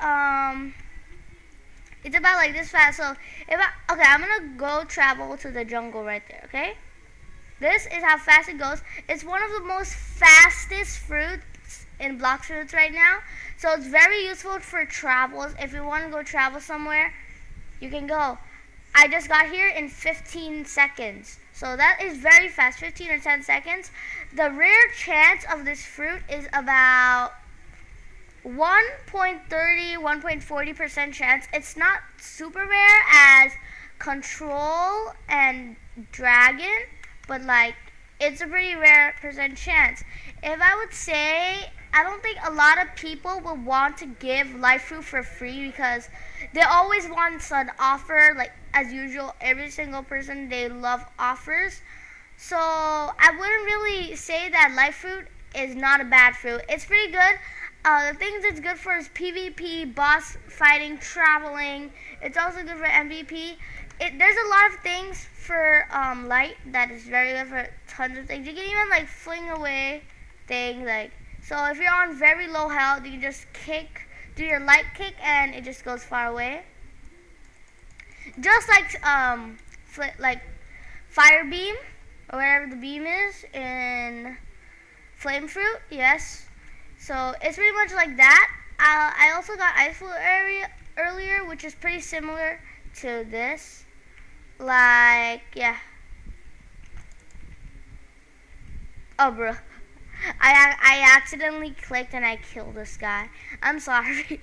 Um, like this fast. So if I okay, I'm gonna go travel to the jungle right there. Okay. This is how fast it goes. It's one of the most fastest fruits in blox fruits right now. So it's very useful for travels. If you want to go travel somewhere, you can go. I just got here in 15 seconds. So that is very fast, 15 or 10 seconds. The rare chance of this fruit is about 1.30, 1.40% chance. It's not super rare as control and dragon, but like it's a pretty rare percent chance. If I would say, I don't think a lot of people would want to give light fruit for free because they always want an offer. Like as usual, every single person they love offers. So I wouldn't really say that light fruit is not a bad fruit. It's pretty good. Uh, the things it's good for is PvP, boss fighting, traveling. It's also good for MVP. It, there's a lot of things for um, light that is very good for tons of things. You can even like fling away things like so if you're on very low health, you can just kick, do your light kick, and it just goes far away. Just like um, like fire beam or whatever the beam is in flame fruit. Yes. So it's pretty much like that. Uh, I also got ice fruit area earlier, which is pretty similar to this. Like yeah. Oh, bro. I I accidentally clicked and I killed this guy. I'm sorry.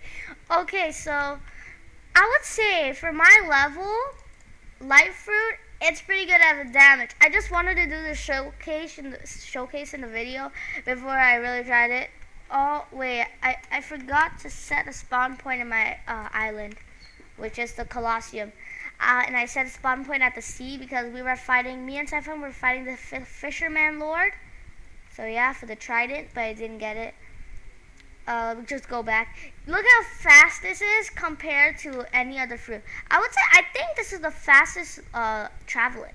okay, so I would say for my level, light fruit, it's pretty good at the damage. I just wanted to do the showcase in the showcase in the video before I really tried it. Oh wait, I I forgot to set a spawn point in my uh, island, which is the Colosseum. Uh, and I set a spawn point at the sea because we were fighting, me and Typhon were fighting the Fishman Lord. So yeah, for the trident, but I didn't get it. Uh, just go back. Look how fast this is compared to any other fruit. I would say, I think this is the fastest uh, traveling.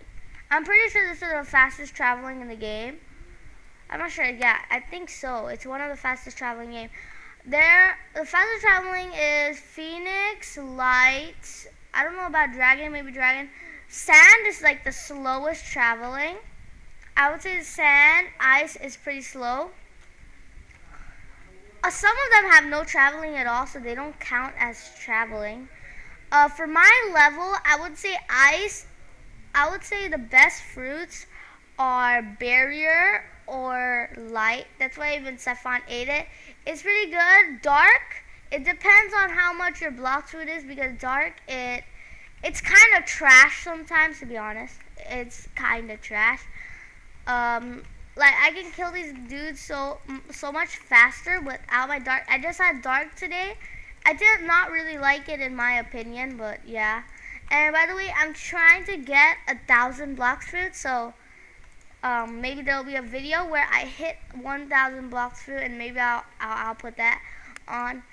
I'm pretty sure this is the fastest traveling in the game. I'm not sure. Yeah, I think so. It's one of the fastest traveling game. There, the fastest traveling is Phoenix, Light. I don't know about Dragon, maybe Dragon. Sand is like the slowest traveling. I would say sand, ice is pretty slow. Uh, some of them have no traveling at all, so they don't count as traveling. Uh, for my level, I would say ice. I would say the best fruits are barrier or light. That's why even Sephon ate it. It's pretty good. Dark, it depends on how much your blox fruit is because dark, it it's kind of trash sometimes, to be honest. It's kind of trash um, like I can kill these dudes so so much faster without my dark. I just had dark today. I did not really like it in my opinion, but yeah. And by the way, I'm trying to get a thousand blocks fruit, so um, maybe there'll be a video where I hit 1,000 blocks fruit, and maybe I'll, I'll, I'll put that on.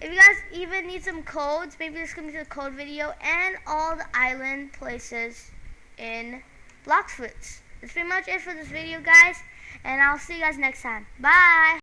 If you guys even need some codes, maybe this can be the code video and all the island places in blox fruits. That's pretty much it for this video, guys. And I'll see you guys next time. Bye.